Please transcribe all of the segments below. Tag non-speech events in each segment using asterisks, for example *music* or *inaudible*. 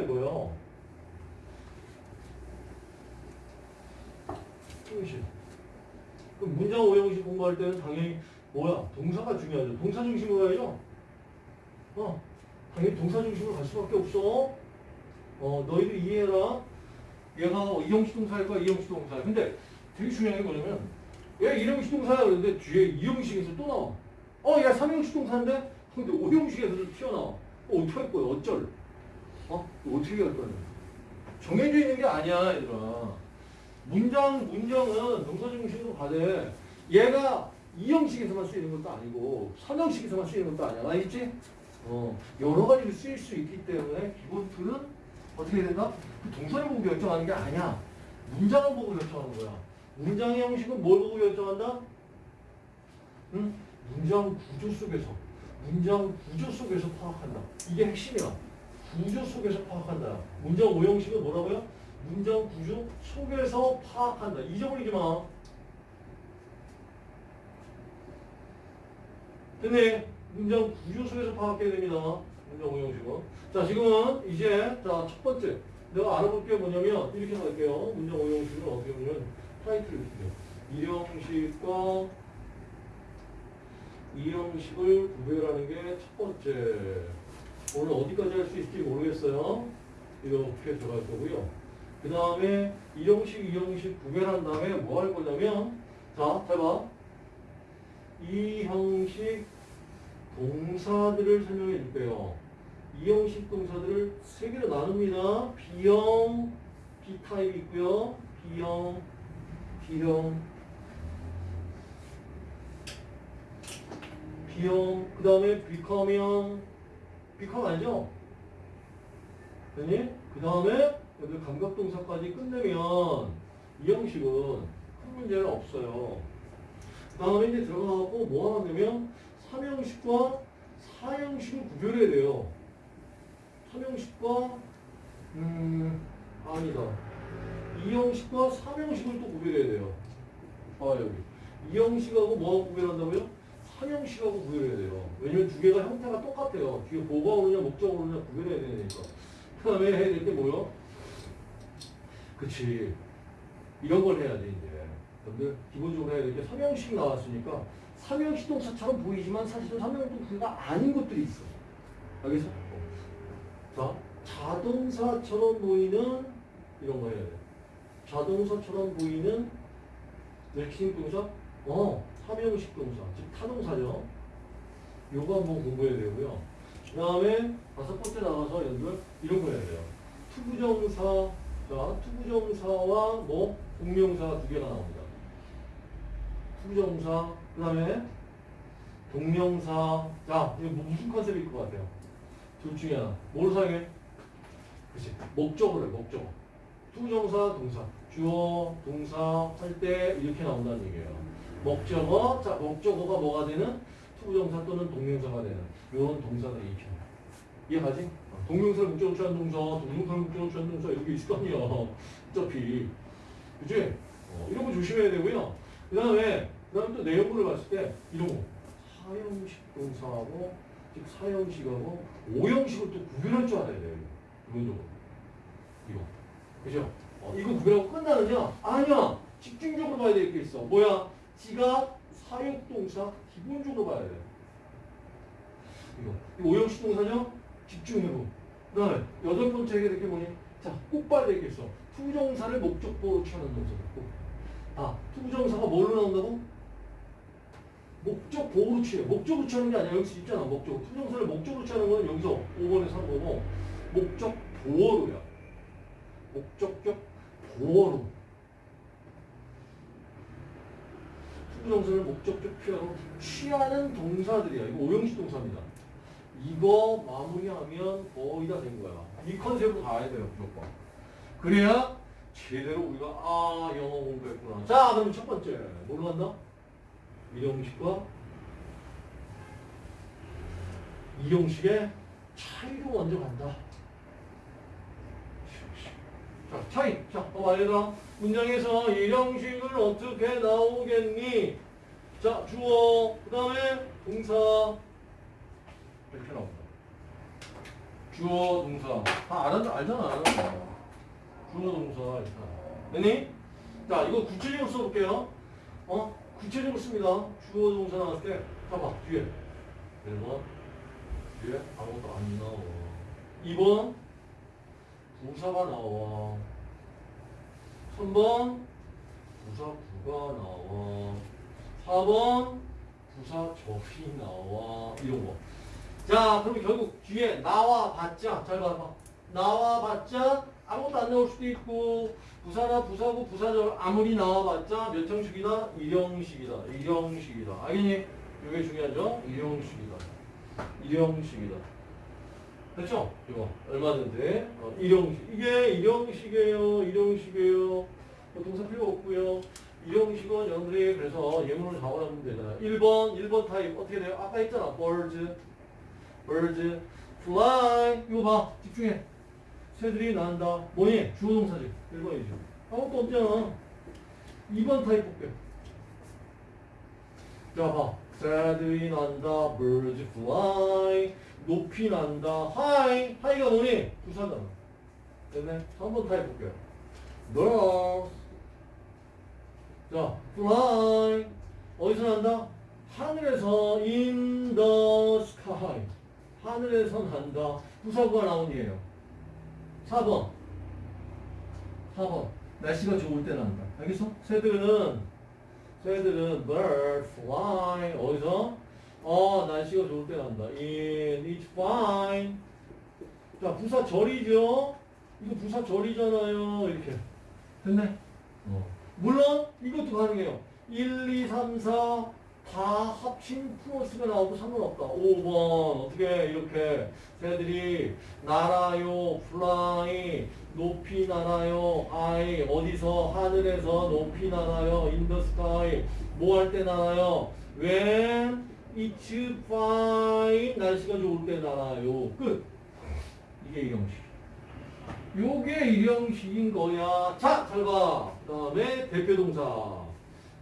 이거예요. 형식. 그럼 문장 오형식 공부할 때는 당연히 뭐야? 동사가 중요하죠. 동사 중심으로 가야죠. 어, 당연히 동사 중심으로 갈 수밖에 없어. 어, 너희들 이해해라. 얘가 이형식 동사일 거야, 이형식 동사야. 근데 되게 중요한 게 뭐냐면, 얘 이형식 동사야 그러는데 뒤에 이형식에서 또 나와. 어, 얘 삼형식 동사인데? 근데 오형식에서도 튀어나와. 어, 어떻게 할 거야, 어쩔? 어? 어떻게 할 거야? 정해져 있는 게 아니야, 얘들아. 문장, 문장은 동사 중심으로 가되, 얘가 이 형식에서만 쓰이는 것도 아니고, 삼형식에서만 쓰이는 것도 아니야. 알겠지? 어, 여러 가지로 쓰일 수 있기 때문에 기본 틀은 어떻게 된다? 그 동사를 보고 결정하는 게 아니야. 문장을 보고 결정하는 거야. 문장의 형식은 뭘 보고 결정한다? 응? 문장 구조 속에서, 문장 구조 속에서 파악한다. 이게 핵심이야. 구조 속에서 파악한다. 문장 오형식은 뭐라고요? 문장 구조 속에서 파악한다. 잊어버리지 마. 됐네. 문장 구조 속에서 파악해야 됩니다. 문장 오형식은. 자, 지금은 이제 자, 첫 번째. 내가 알아볼 게 뭐냐면 이렇게 할게요. 문장 오형식은 어떻게 보면 타이틀을 돼요. 일형식과 이형식을 구별하는 게 첫 번째. 오늘 어디까지 할 수 있을지 모르겠어요. 이렇게 들어갈 거고요. 그 다음에 이 형식, 이 형식 구별한 다음에 뭐 할 거냐면 자, 해봐. 이 형식 동사들을 설명해 줄게요. 이 형식 동사들을 세 개로 나눕니다. B형, B타입 있고요. B형, B형, B형, 그 다음에 become형, 아니죠? 됐니? 그 다음에 여기 감각동사까지 끝내면 이 형식은 큰 문제는 없어요. 그 다음에 이제 들어가고 뭐 하냐면 삼형식과 사형식을 구별해야 돼요. 삼형식과 음 아니다. 이형식과 삼형식을 또 구별해야 돼요. 아 여기 이형식하고 뭐하고 구별한다고요? 삼형식하고 구별해야 돼요. 왜냐면 두 개가 형태가 똑같아요. 뒤에 뭐가 오느냐 목적어 오느냐 구별해야 되니까. 그 다음에 해야 될 게 뭐요? 그치. 이런 걸 해야지 이제. 여러분들 기본적으로 해야 될 게 삼형식 나왔으니까 삼형식 동사처럼 보이지만 사실은 삼형식 동사가 아닌 것들이 있어. 알겠어? 자, 자동사처럼 보이는 이런 거 해야 돼. 자동사처럼 보이는 넥싱 동사? 어, 삼형식 동사. 즉 타동사죠. 요거 한번 공부해야 되고요. 그 다음에 다섯 번째 나가서 여러분들 이런 거 해야 돼요. 투부정사, 자, 투부정사와 뭐 동명사 두 개가 나옵니다. 투부정사, 그 다음에 동명사. 자, 이거 뭐 무슨 concept일 것 같아요? 둘 중에 하나. 뭘 사용해? 그치. 목적어를, 목적어. 투부정사, 동사. 주어, 동사 할 때 이렇게 나온다는 얘기예요. 목적어, 자, 목적어가 뭐가 되는? 투부정사 또는 동명사가 되는 이런 동사들이 있죠. 이해가지? 어, 동명사를 목적으로 취한 동사, 동명사를 목적으로 취한 동사 여기 있을 거 아니야. 어차피. 그치? 어, 이런 거 조심해야 되고요. 그 다음에, 그 다음에 또 내용물을 봤을 때, 이런 거. 사형식 동사하고, 즉 사형식하고, 오형식을 또 구별할 줄 알아야 돼요. 기본적으로. 이거. 그죠? 어, 이거 구별하고 끝나느냐? 아니야! 집중적으로 봐야 될 게 있어. 뭐야? 지가 사역동사 기본적으로 봐야 돼. 이거. 이거 오형식 동사죠? 집중해보. 그 다음에 여덟 번째 하게 될게 뭐니? 자, 꼭 봐야 있어. 투정사를 목적보어로 취하는 동사다. 꼭. 아, 투정사가 뭘로 나온다고? 목적 보호로 취해. 목적으로 취하는 게 아니야. 여기서 있잖아. 목적. 투정사를 목적으로 취하는 건 여기서 5번에 산 거고, 목적 보호로야. 목적격 보호로. 투부정사를 목적격 보어로 취하는 동사들이야. 이거 오형식 동사입니다. 이거 마무리하면 거의 다 된 거야. 이 컨셉으로 가야 돼요, 무조건. 그래야 제대로 우리가 아 영어 공부했구나. 자, 그럼 첫 번째 뭘로 간다? 일형식과 이형식의 차이로 먼저 간다. 자, 차이. 자, 봐봐, 얘들아. 문장에서 일형식을 어떻게 나오겠니? 자, 주어, 그 다음에 동사. 이렇게 나옵니다. 주어 동사 다 알아, 알잖아 주어 동사 됐니? 자 이거 구체적으로 써볼게요 어? 구체적으로 씁니다 주어 동사 나왔을 때 봐봐 뒤에 1번 뒤에 아무것도 안 나와 2번 부사가 나와 3번 부사 구가 나와 4번 부사 접이 나와 이런 거. 자, 그럼 결국 뒤에 나와 봤자 잘 봐봐. 나와 봤자 아무것도 안 나올 수도 있고 부사나 부사고 부사절 아무리 나와봤자 몇 형식이다? 일형식이다. 일형식이다. 알겠니? 이게 중요하죠? 일형식이다. 일형식이다. 됐죠? 이거 얼마든지 어, 일형식 이게 일형식이에요. 일형식이에요. 뭐 동사 필요 없고요. 일형식은 여러분들이 그래서 예문을 잡아놓으면 되잖아요. 1번, 1번 타입 어떻게 돼요? 아까 했잖아. birds, birds, fly. 이거 봐. 집중해. 새들이 난다. 뭐니? 주어 동사지. 1번이지. 아무것도 없잖아. 2번 타입 볼게요. 자, 봐. 새들이 난다. birds fly. 높이 난다. high. high가 뭐니? 부사잖아. 됐네? 3번 타입 볼게요. birds. 자, fly. 어디서 난다? 하늘에서 in the sky. 하늘에서 난다. 부사구가 나온 이에요. 4번. 4번. 날씨가 좋을 때 난다. 알겠어? 새들은, 새들은 bird fly. 어디서? 어, 날씨가 좋을 때 난다. in, it's fine. 자, 부사 절이죠? 이거 부사 절이잖아요. 이렇게. 됐네? 어. 물론 이것도 가능해요. 1, 2, 3, 4 다 합친 플러스가 나와도 상관없다. 5번 어떻게 이렇게 새들이 날아요, fly 높이 날아요, high 어디서 하늘에서 높이 날아요, in the sky 뭐 할 때 날아요? when it's fine 날씨가 좋을 때 날아요. 끝. 이게 이형식. 요게 일형식인 거야. 자, 잘 봐. 그 다음에 대표동사.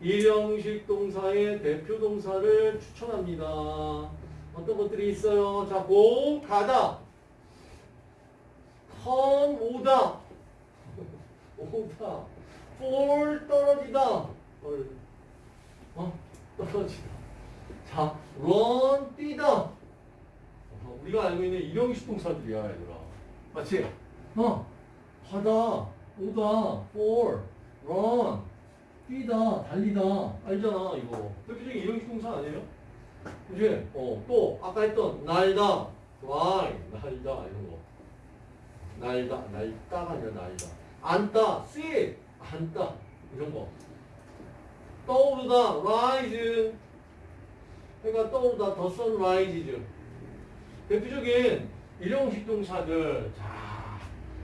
일형식 동사의 대표 동사를 추천합니다. 어떤 것들이 있어요? 자, 고, 가다. come, 오다. *laughs* 오다. fall, 떨어지다. fall. 어? 떨어지다. 자, run, 뛰다. 어, 우리가 알고 있는 일형식 동사들이야, 얘들아. 맞지? 어, 하다, 오다, fall, run, 뛰다, 달리다. 알잖아, 이거. 대표적인 일형식 동사 아니에요? 그지? 어, 또, 아까 했던, 날다, fly, 날다, 이런 거. 날다, 날다가 아니라 날다. 앉다, sit, 앉다, 이런 거. 떠오르다, rise. 해가 떠오르다, the sun rises. 대표적인 일형식 동사들. 자,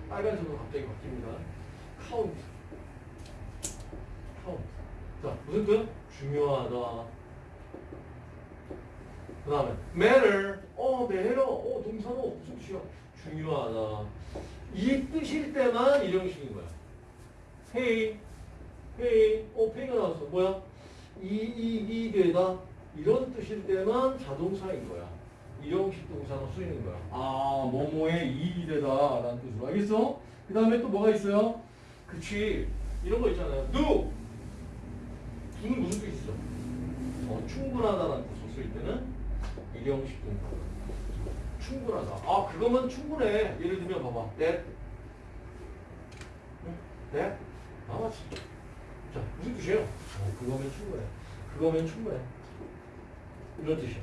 빨간색으로 갑자기 바뀝니다. count. count. 자, 무슨 뜻? 중요하다. 그 다음에 matter. 어, matter. 어, 동사로 무슨 뜻이야? 중요하다. 이 뜻일 때만 일형식인 거야. pay. pay. 어, pay가 나왔어. 뭐야? 이익이 되다. 이런 뜻일 때만 자동사인 거야. 일형식 동사로 쓰이는 거야. 아, 뭐뭐에 이익이 되다. 라는 뜻으로. 알겠어? 그 다음에 또 뭐가 있어요? 그치. 이런 거 있잖아요. do. Do는 무슨 뜻이 있어? 어, 충분하다라는 뜻으로 쓰일 때는 일형식 동사. 충분하다. 아, 그거면 충분해. 예를 들면 봐봐. 응? that. 아, 맞지. 자, 무슨 뜻이에요? 어, 그거면 충분해. 그거면 충분해. 이런 뜻이야.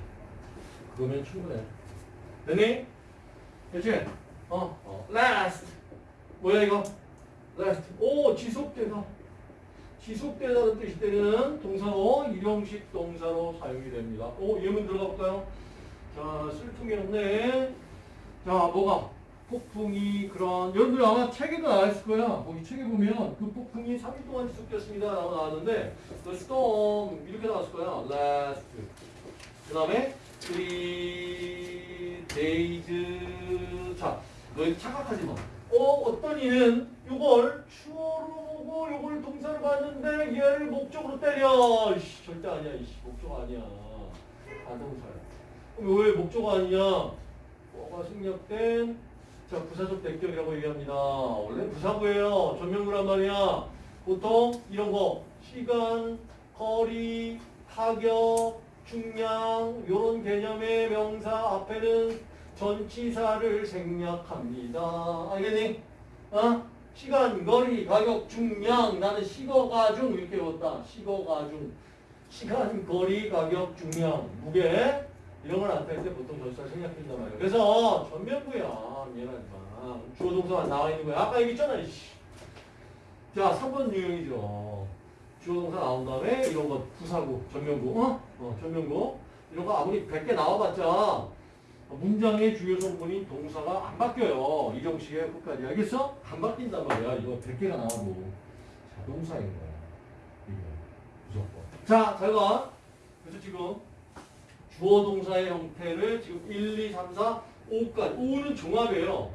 그거면 충분해. 됐니? 됐지? 어, 어, last. 뭐야 이거? last. 오, 지속되다. 지속되다는 뜻일 때는 동사로 일형식 동사로 사용이 됩니다. 오, 예문 들어가 볼까요? 자, 쓸통이 없네. 자, 뭐가? 폭풍이 그런 여러분들 아마 책에도 나왔을 거야. 거기 책에 보면 그 폭풍이 3일 동안 지속됐습니다. 라고 나왔는데 the storm 이렇게 나왔을 거야. last. 그 다음에 three days 자 너희 착각하지 마. 어 어떤 이는 이걸 때려. 이씨, 절대 아니야. 이씨, 목적 아니야. 반동사야. 그럼 왜 목적 아니냐? 뭐가 생략된 자, 부사적 대격이라고 얘기합니다. 원래 부사구예요. 전명구란 말이야. 보통 이런 거 시간, 거리, 타격, 중량 이런 개념의 명사 앞에는 전치사를 생략합니다. 알겠니? 어? 시간, 거리, 가격, 중량 나는 식어가 중 이렇게 외웠다. 식어가 중 시간, 거리, 가격, 중량, 무게 이런 걸 나타낼 때 보통 전치사를 생략한단 말이에요. 그래서 전면부야. 얘라니까. 주어 동사만 나와 있는 거야. 아까 얘기했잖아. 이씨. 자, 3번 유형이죠. 주어 동사 나온 다음에 이런 거 부사구, 전면구, 어? 어, 전면구. 이런 거 아무리 100개 나와봤자 문장의 주요 성분인 동사가 안 바뀌어요. 이 정식의 끝까지. 알겠어? 안 바뀐단 말이야. 이거 100개가 나와도 자 동사인 거야. 이게 무조건. 자, 잘 봐. 그래서 지금 주어 동사의 형태를 지금 1, 2, 3, 4, 5까지. 5는 종합이에요.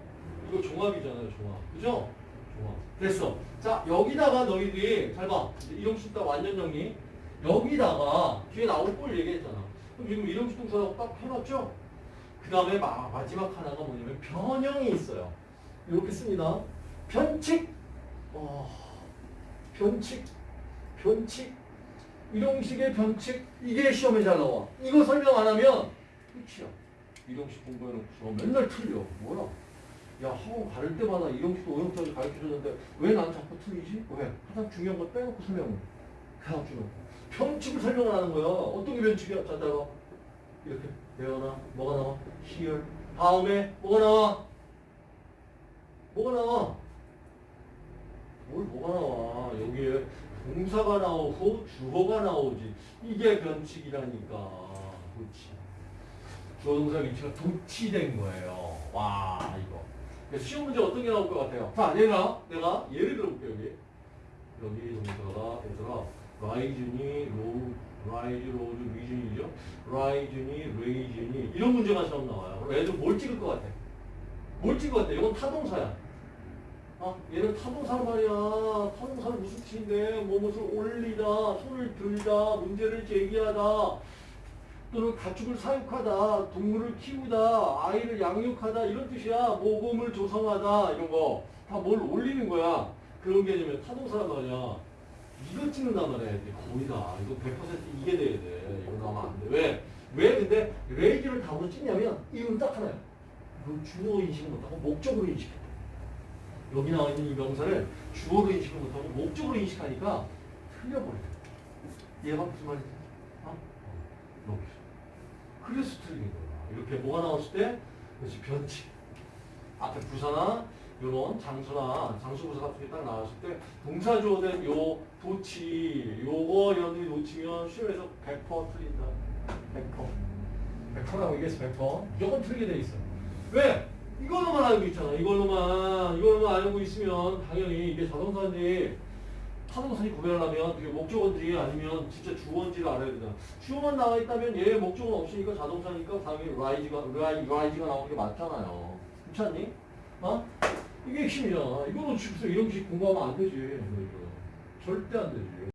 이거 종합이잖아요, 종합. 그죠? 종합. 됐어. 자, 여기다가 너희들이, 잘 봐. 이제 이름식 딱 완전 정리. 여기다가 뒤에 나올 걸 얘기했잖아. 그럼 지금 이름식 동사라고 딱 해놨죠? 그 다음에 마지막 하나가 뭐냐면 변형이 있어요. 이렇게 씁니다. 변칙. 어, 변칙. 변칙. 이동식의 변칙. 이게 시험에 잘 나와. 이거 설명 안 하면 끝이야. 이동식 공부해놓고서 맨날 틀려. 뭐야? 야, 학원 가를 때마다 이동식도 오형태를 가르쳐줬는데 왜 난 자꾸 틀리지? 왜? 가장 중요한 거 빼놓고 설명을 해주놓고. 변칙을 설명을 하는 거야. 어떤 게 변칙이야? 자, 따라 이렇게 외워놔. 뭐가 나와? here. 다음에 뭐가 나와? 뭐가 나와? 뭘 뭐가 나와? 여기에 동사가 나오고 주어가 나오지. 이게 변칙이라니까. 그렇지. 주어 동사 위치가 도치된 거예요. 와 이거. 시험 문제 어떤 게 나올 것 같아요? 자, 내가 내가 예를 들어볼게 여기. 여기 동사가 얘들아 rise니 로 rise rose risen이죠. rise니 raise니 이런 문제가 시험 나와요. 그럼 애들 뭘 찍을 것 같아? 뭘 찍을 것 같아? 이건 타동사야. 아, 얘는 타동사 말이야. 타동사는 무슨 뜻인데? 무엇을 올리다, 손을 들다, 문제를 제기하다, 또는 가축을 사육하다, 동물을 키우다, 아이를 양육하다 이런 뜻이야. 모범을 조성하다 이런 거 다 뭘 올리는 거야. 그런 개념이 타동사란 말이야. 이거 찍는단 말이야. 이제 거의 다. 이거 100% 이게 돼야 돼. 이거 나오면 안 돼. 왜? 왜 근데 레이즈를 답으로 찍냐면 이유는 딱 하나야. 이거 주어 인식을 못하고 목적으로 인식해. 여기 나와 있는 이 명사를 주어로 인식을 못하고 목적으로 인식하니까 틀려버려. 얘가 무슨 말이지? 어? 이렇게. 그래서 틀린 거야. 이렇게 뭐가 나왔을 때, 그렇지, 변칙. 앞에 부사나, 요런 장수나, 장수부사 같은 게 딱 나왔을 때, 동사 주어된 요, 도치, 요거 여러분들이 놓치면 시험에서 100% 틀린다. 100%. 100%라고 얘기했어, 100%. 무조건 틀리게 돼 있어. 왜? 이걸로만 알고 있잖아. 이걸로만. 이걸로만 알고 있으면 당연히 이게 자동사인지 타동사인지 구별하려면 그게 목적어인지 아니면 진짜 주어인지를 알아야 되잖아. 주어만 나와 있다면 얘 목적어는 없으니까 자동사니까 당연히 라이즈가, 라이, 라이즈가 나오는 게 맞잖아요. 않니? 어? 이게 핵심이잖아. 이거는 지금 이런 식 공부하면 안 되지. 절대 안 되지.